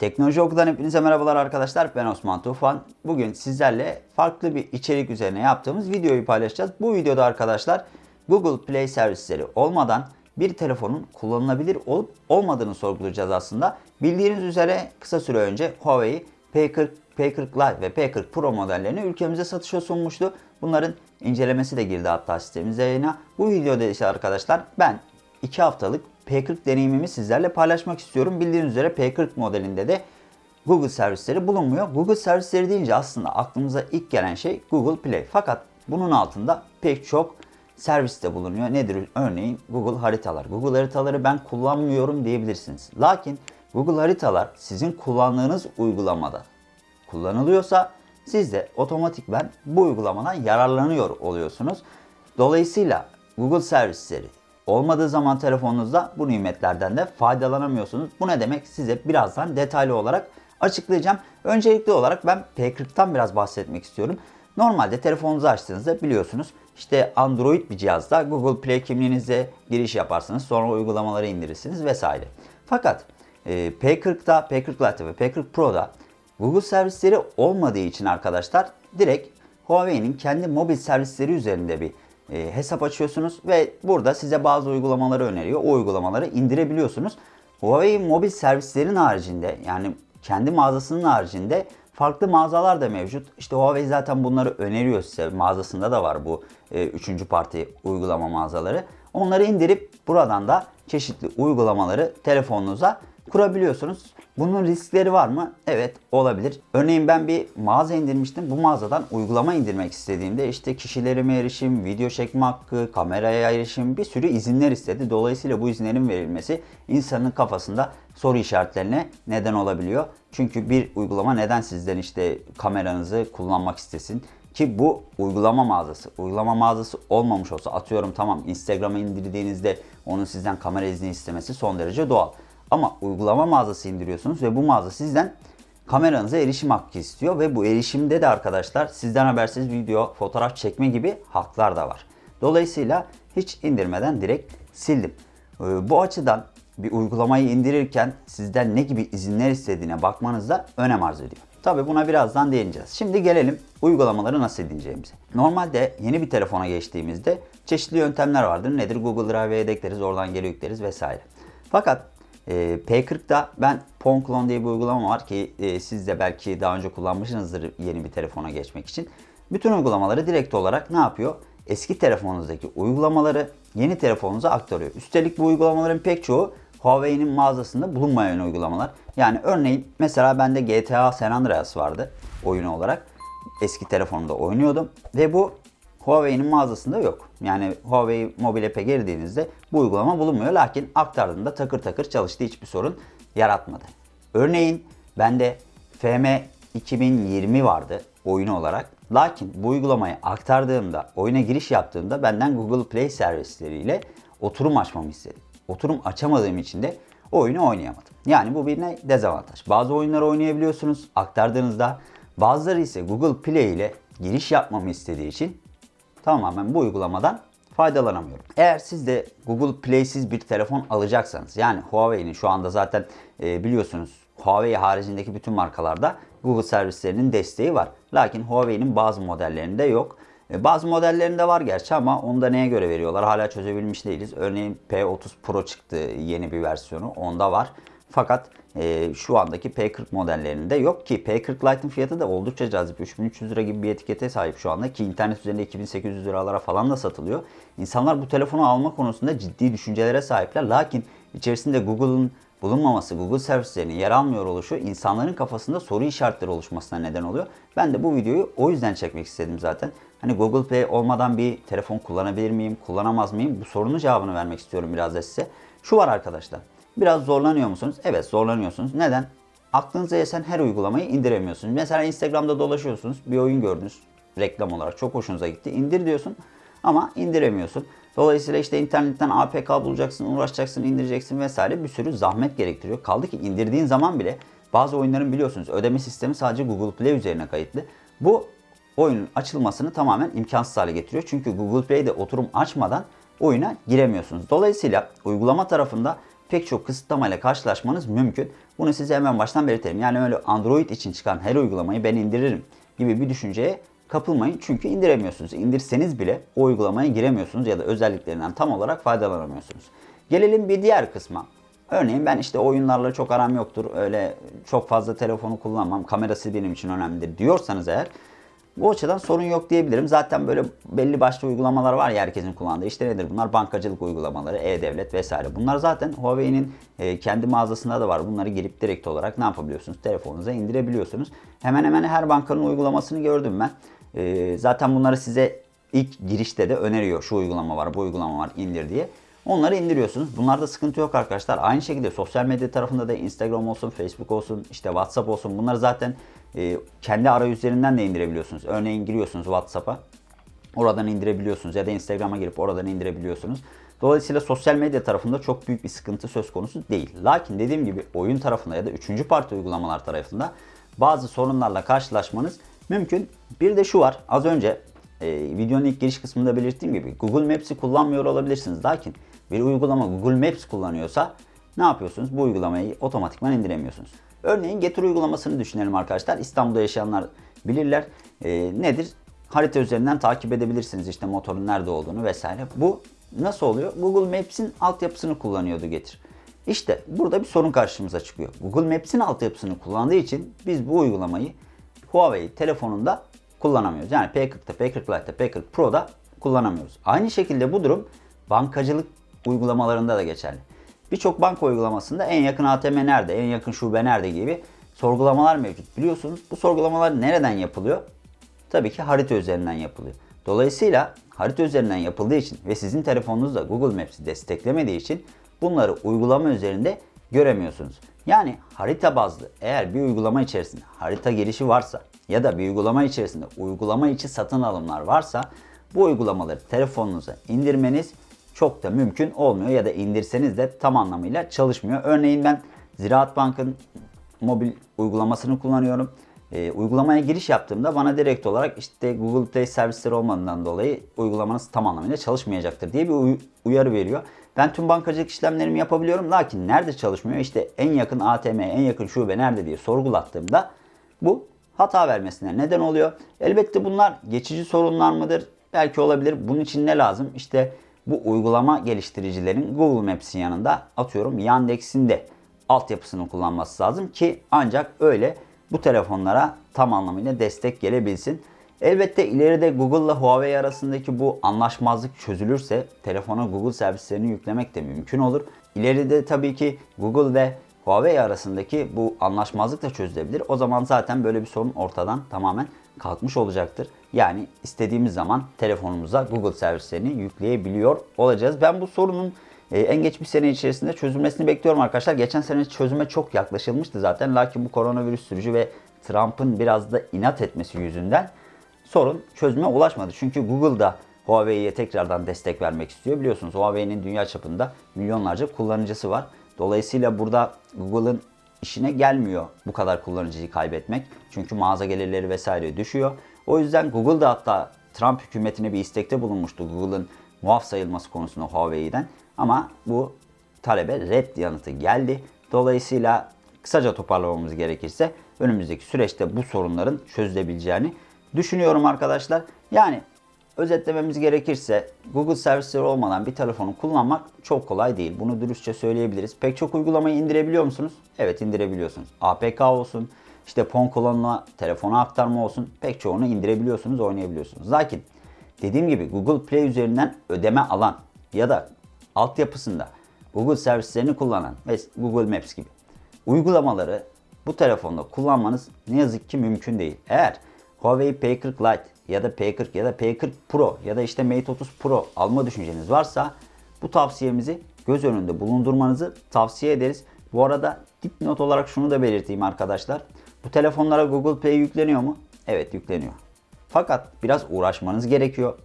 Teknoloji Oku'dan hepinize merhabalar arkadaşlar. Ben Osman Tufan. Bugün sizlerle farklı bir içerik üzerine yaptığımız videoyu paylaşacağız. Bu videoda arkadaşlar Google Play servisleri olmadan bir telefonun kullanılabilir olup olmadığını sorgulayacağız aslında. Bildiğiniz üzere kısa süre önce Huawei P40, P40 Lite ve P40 Pro modellerini ülkemize satışa sunmuştu. Bunların incelemesi de girdi hatta sistemimize yayına. Bu videoda ise arkadaşlar ben 2 haftalık P40 deneyimimi sizlerle paylaşmak istiyorum. Bildiğiniz üzere P40 modelinde de Google servisleri bulunmuyor. Google servisleri deyince aslında aklımıza ilk gelen şey Google Play. Fakat bunun altında pek çok servis de bulunuyor. Nedir? Örneğin Google haritalar. Google haritaları ben kullanmıyorum diyebilirsiniz. Lakin Google haritalar sizin kullandığınız uygulamada kullanılıyorsa siz de otomatikben bu uygulamadan yararlanıyor oluyorsunuz. Dolayısıyla Google servisleri olmadığı zaman telefonunuzda bu nimetlerden de faydalanamıyorsunuz. Bu ne demek? Size birazdan detaylı olarak açıklayacağım. Öncelikli olarak ben P40'tan biraz bahsetmek istiyorum. Normalde telefonunuzu açtığınızda biliyorsunuz işte Android bir cihazda Google Play kimliğinize giriş yaparsınız. Sonra uygulamaları indirirsiniz vesaire. Fakat e, P40'da, P40 Lite ve P40 Pro'da Google servisleri olmadığı için arkadaşlar direkt Huawei'nin kendi mobil servisleri üzerinde bir e, hesap açıyorsunuz ve burada size bazı uygulamaları öneriyor. O uygulamaları indirebiliyorsunuz. Huawei mobil servislerin haricinde yani kendi mağazasının haricinde farklı mağazalar da mevcut. İşte Huawei zaten bunları öneriyor size. Mağazasında da var bu e, üçüncü parti uygulama mağazaları. Onları indirip buradan da çeşitli uygulamaları telefonunuza kurabiliyorsunuz. Bunun riskleri var mı? Evet olabilir. Örneğin ben bir mağaza indirmiştim. Bu mağazadan uygulama indirmek istediğimde işte kişilerime erişim, video çekme hakkı, kameraya erişim bir sürü izinler istedi. Dolayısıyla bu izinlerin verilmesi insanın kafasında soru işaretlerine neden olabiliyor. Çünkü bir uygulama neden sizden işte kameranızı kullanmak istesin? Ki bu uygulama mağazası. Uygulama mağazası olmamış olsa atıyorum tamam Instagram'a indirdiğinizde onun sizden kamera izni istemesi son derece doğal. Ama uygulama mağazası indiriyorsunuz ve bu mağaza sizden kameranıza erişim hakkı istiyor ve bu erişimde de arkadaşlar sizden habersiz video, fotoğraf çekme gibi haklar da var. Dolayısıyla hiç indirmeden direkt sildim. Ee, bu açıdan bir uygulamayı indirirken sizden ne gibi izinler istediğine bakmanız da önem arz ediyor. Tabi buna birazdan değineceğiz. Şimdi gelelim uygulamaları nasıl edineceğimize. Normalde yeni bir telefona geçtiğimizde çeşitli yöntemler vardır. Nedir? Google Drive'e yedekleriz, oradan geri yükleriz vesaire. Fakat e, P40'da ben Ponclone diye bir uygulama var ki e, siz de belki daha önce kullanmışsınızdır yeni bir telefona geçmek için. Bütün uygulamaları direkt olarak ne yapıyor? Eski telefonunuzdaki uygulamaları yeni telefonunuza aktarıyor. Üstelik bu uygulamaların pek çoğu Huawei'nin mağazasında bulunmayan uygulamalar. Yani örneğin mesela bende GTA San Andreas vardı oyun olarak. Eski telefonumda oynuyordum ve bu Huawei'nin mağazasında yok. Yani Huawei Mobile App'e girdiğinizde bu uygulama bulunmuyor. Lakin aktardığında takır takır çalıştı hiçbir sorun yaratmadı. Örneğin bende FM 2020 vardı oyun olarak. Lakin bu uygulamayı aktardığımda, oyuna giriş yaptığımda benden Google Play servisleriyle oturum açmamı istedi. Oturum açamadığım için de oyunu oynayamadım. Yani bu bir ne? Dezavantaj. Bazı oyunları oynayabiliyorsunuz aktardığınızda. Bazıları ise Google Play ile giriş yapmamı istediği için tamamen bu uygulamadan faydalanamıyorum. Eğer siz de Google Play'siz bir telefon alacaksanız yani Huawei'nin şu anda zaten e, biliyorsunuz Huawei haricindeki bütün markalarda Google servislerinin desteği var. Lakin Huawei'nin bazı modellerinde yok. E, bazı modellerinde var gerçi ama onu da neye göre veriyorlar hala çözebilmiş değiliz. Örneğin P30 Pro çıktı yeni bir versiyonu onda var. Fakat e, şu andaki P40 modellerinde yok ki P40 Lite'ın fiyatı da oldukça cazip. 3300 lira gibi bir etikete sahip şu anda ki internet üzerinde 2800 liralara falan da satılıyor. İnsanlar bu telefonu alma konusunda ciddi düşüncelere sahipler. Lakin içerisinde Google'ın bulunmaması, Google servislerinin yer almıyor oluşu insanların kafasında soru işaretleri oluşmasına neden oluyor. Ben de bu videoyu o yüzden çekmek istedim zaten. Hani Google Play olmadan bir telefon kullanabilir miyim, kullanamaz mıyım? Bu sorunun cevabını vermek istiyorum biraz da size. Şu var arkadaşlar. Biraz zorlanıyor musunuz? Evet zorlanıyorsunuz. Neden? Aklınıza esen her uygulamayı indiremiyorsunuz. Mesela Instagram'da dolaşıyorsunuz. Bir oyun gördünüz. Reklam olarak çok hoşunuza gitti. İndir diyorsun ama indiremiyorsun. Dolayısıyla işte internetten APK bulacaksın, uğraşacaksın, indireceksin vesaire bir sürü zahmet gerektiriyor. Kaldı ki indirdiğin zaman bile bazı oyunların biliyorsunuz ödeme sistemi sadece Google Play üzerine kayıtlı. Bu oyunun açılmasını tamamen imkansız hale getiriyor. Çünkü Google Play'de oturum açmadan oyuna giremiyorsunuz. Dolayısıyla uygulama tarafında pek çok kısıtlamayla karşılaşmanız mümkün. Bunu size hemen baştan belirtelim. Yani öyle Android için çıkan her uygulamayı ben indiririm gibi bir düşünceye kapılmayın. Çünkü indiremiyorsunuz. İndirseniz bile o uygulamaya giremiyorsunuz ya da özelliklerinden tam olarak faydalanamıyorsunuz. Gelelim bir diğer kısma. Örneğin ben işte oyunlarla çok aram yoktur. Öyle çok fazla telefonu kullanmam. Kamerası benim için önemlidir diyorsanız eğer bu açıdan sorun yok diyebilirim. Zaten böyle belli başlı uygulamalar var ya herkesin kullandığı. İşte nedir bunlar? Bankacılık uygulamaları, e-devlet vesaire. Bunlar zaten Huawei'nin e, kendi mağazasında da var. Bunları girip direkt olarak ne yapabiliyorsunuz? Telefonunuza indirebiliyorsunuz. Hemen hemen her bankanın uygulamasını gördüm ben. E, zaten bunları size ilk girişte de öneriyor. Şu uygulama var, bu uygulama var indir diye. Onları indiriyorsunuz. Bunlarda sıkıntı yok arkadaşlar. Aynı şekilde sosyal medya tarafında da Instagram olsun, Facebook olsun, işte WhatsApp olsun. Bunları zaten e, kendi arayüzlerinden de indirebiliyorsunuz. Örneğin giriyorsunuz WhatsApp'a. Oradan indirebiliyorsunuz ya da Instagram'a girip oradan indirebiliyorsunuz. Dolayısıyla sosyal medya tarafında çok büyük bir sıkıntı söz konusu değil. Lakin dediğim gibi oyun tarafında ya da üçüncü parti uygulamalar tarafında bazı sorunlarla karşılaşmanız mümkün. Bir de şu var. Az önce e, videonun ilk giriş kısmında belirttiğim gibi Google Maps'i kullanmıyor olabilirsiniz. Lakin bir uygulama Google Maps kullanıyorsa ne yapıyorsunuz? Bu uygulamayı otomatikman indiremiyorsunuz. Örneğin Getir uygulamasını düşünelim arkadaşlar. İstanbul'da yaşayanlar bilirler. E, nedir? Harita üzerinden takip edebilirsiniz işte motorun nerede olduğunu vesaire. Bu nasıl oluyor? Google Maps'in altyapısını kullanıyordu Getir. İşte burada bir sorun karşımıza çıkıyor. Google Maps'in altyapısını kullandığı için biz bu uygulamayı Huawei telefonunda kullanamıyoruz. Yani P40'da, P40 Lite'da, P40 Pro'da kullanamıyoruz. Aynı şekilde bu durum bankacılık uygulamalarında da geçerli. Birçok banka uygulamasında en yakın ATM nerede, en yakın şube nerede gibi sorgulamalar mevcut. Biliyorsunuz bu sorgulamalar nereden yapılıyor? Tabii ki harita üzerinden yapılıyor. Dolayısıyla harita üzerinden yapıldığı için ve sizin telefonunuzda Google Maps'i desteklemediği için bunları uygulama üzerinde göremiyorsunuz. Yani harita bazlı eğer bir uygulama içerisinde harita girişi varsa ya da bir uygulama içerisinde uygulama içi satın alımlar varsa bu uygulamaları telefonunuza indirmeniz çok da mümkün olmuyor ya da indirseniz de tam anlamıyla çalışmıyor. Örneğin ben Ziraat Bank'ın mobil uygulamasını kullanıyorum. E, uygulamaya giriş yaptığımda bana direkt olarak işte Google Play servisleri olmadığından dolayı uygulamanız tam anlamıyla çalışmayacaktır diye bir uy- uyarı veriyor. Ben tüm bankacılık işlemlerimi yapabiliyorum. Lakin nerede çalışmıyor? İşte en yakın ATM, en yakın şube nerede diye sorgulattığımda bu hata vermesine neden oluyor. Elbette bunlar geçici sorunlar mıdır? Belki olabilir. Bunun için ne lazım? İşte bu uygulama geliştiricilerin Google Maps'in yanında atıyorum Yandex'in de altyapısını kullanması lazım ki ancak öyle bu telefonlara tam anlamıyla destek gelebilsin. Elbette ileride Google ile Huawei arasındaki bu anlaşmazlık çözülürse telefona Google servislerini yüklemek de mümkün olur. İleride tabii ki Google ve Huawei arasındaki bu anlaşmazlık da çözülebilir. O zaman zaten böyle bir sorun ortadan tamamen kalkmış olacaktır. Yani istediğimiz zaman telefonumuza Google servislerini yükleyebiliyor olacağız. Ben bu sorunun e, en geç bir sene içerisinde çözülmesini bekliyorum arkadaşlar. Geçen sene çözüme çok yaklaşılmıştı zaten. Lakin bu koronavirüs sürücü ve Trump'ın biraz da inat etmesi yüzünden sorun çözüme ulaşmadı. Çünkü Google da Huawei'ye tekrardan destek vermek istiyor. Biliyorsunuz Huawei'nin dünya çapında milyonlarca kullanıcısı var. Dolayısıyla burada Google'ın işine gelmiyor bu kadar kullanıcıyı kaybetmek. Çünkü mağaza gelirleri vesaire düşüyor. O yüzden Google da hatta Trump hükümetine bir istekte bulunmuştu Google'ın muaf sayılması konusunda Huawei'den. Ama bu talebe red yanıtı geldi. Dolayısıyla kısaca toparlamamız gerekirse önümüzdeki süreçte bu sorunların çözülebileceğini düşünüyorum arkadaşlar. Yani özetlememiz gerekirse Google servisleri olmadan bir telefonu kullanmak çok kolay değil. Bunu dürüstçe söyleyebiliriz. Pek çok uygulamayı indirebiliyor musunuz? Evet indirebiliyorsunuz. APK olsun, işte PON kolonuna telefona aktarma olsun pek çoğunu indirebiliyorsunuz, oynayabiliyorsunuz. Lakin dediğim gibi Google Play üzerinden ödeme alan ya da altyapısında Google servislerini kullanan ve Google Maps gibi uygulamaları bu telefonda kullanmanız ne yazık ki mümkün değil. Eğer Huawei P40 Lite ya da P40 ya da P40 Pro ya da işte Mate 30 Pro alma düşünceniz varsa bu tavsiyemizi göz önünde bulundurmanızı tavsiye ederiz. Bu arada dipnot olarak şunu da belirteyim arkadaşlar. Bu telefonlara Google Play yükleniyor mu? Evet yükleniyor. Fakat biraz uğraşmanız gerekiyor.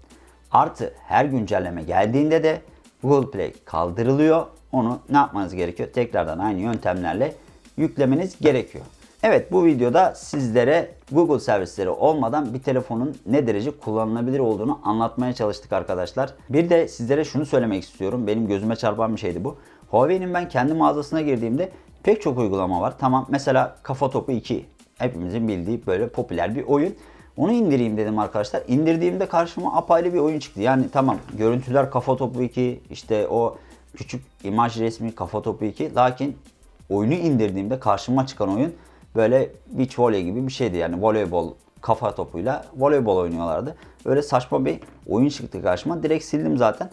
Artı her güncelleme geldiğinde de Google Play kaldırılıyor. Onu ne yapmanız gerekiyor? Tekrardan aynı yöntemlerle yüklemeniz gerekiyor. Evet bu videoda sizlere Google servisleri olmadan bir telefonun ne derece kullanılabilir olduğunu anlatmaya çalıştık arkadaşlar. Bir de sizlere şunu söylemek istiyorum. Benim gözüme çarpan bir şeydi bu. Huawei'nin ben kendi mağazasına girdiğimde pek çok uygulama var. Tamam mesela Kafa Topu 2 hepimizin bildiği böyle popüler bir oyun. Onu indireyim dedim arkadaşlar. İndirdiğimde karşıma apayrı bir oyun çıktı. Yani tamam görüntüler Kafa Topu 2 işte o küçük imaj resmi Kafa Topu 2 lakin oyunu indirdiğimde karşıma çıkan oyun böyle beach volley gibi bir şeydi. Yani voleybol kafa topuyla voleybol oynuyorlardı. Öyle saçma bir oyun çıktı karşıma. Direkt sildim zaten.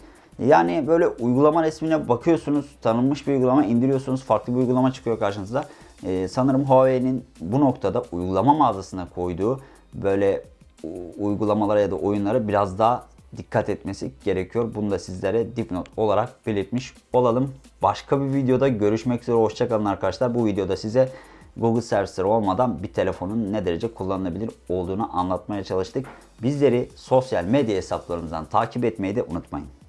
Yani böyle uygulama resmine bakıyorsunuz, tanınmış bir uygulama indiriyorsunuz, farklı bir uygulama çıkıyor karşınıza. Ee, sanırım Huawei'nin bu noktada uygulama mağazasına koyduğu böyle uygulamalara ya da oyunlara biraz daha dikkat etmesi gerekiyor. Bunu da sizlere dipnot olarak belirtmiş olalım. Başka bir videoda görüşmek üzere. Hoşçakalın arkadaşlar. Bu videoda size Google servisleri olmadan bir telefonun ne derece kullanılabilir olduğunu anlatmaya çalıştık. Bizleri sosyal medya hesaplarımızdan takip etmeyi de unutmayın.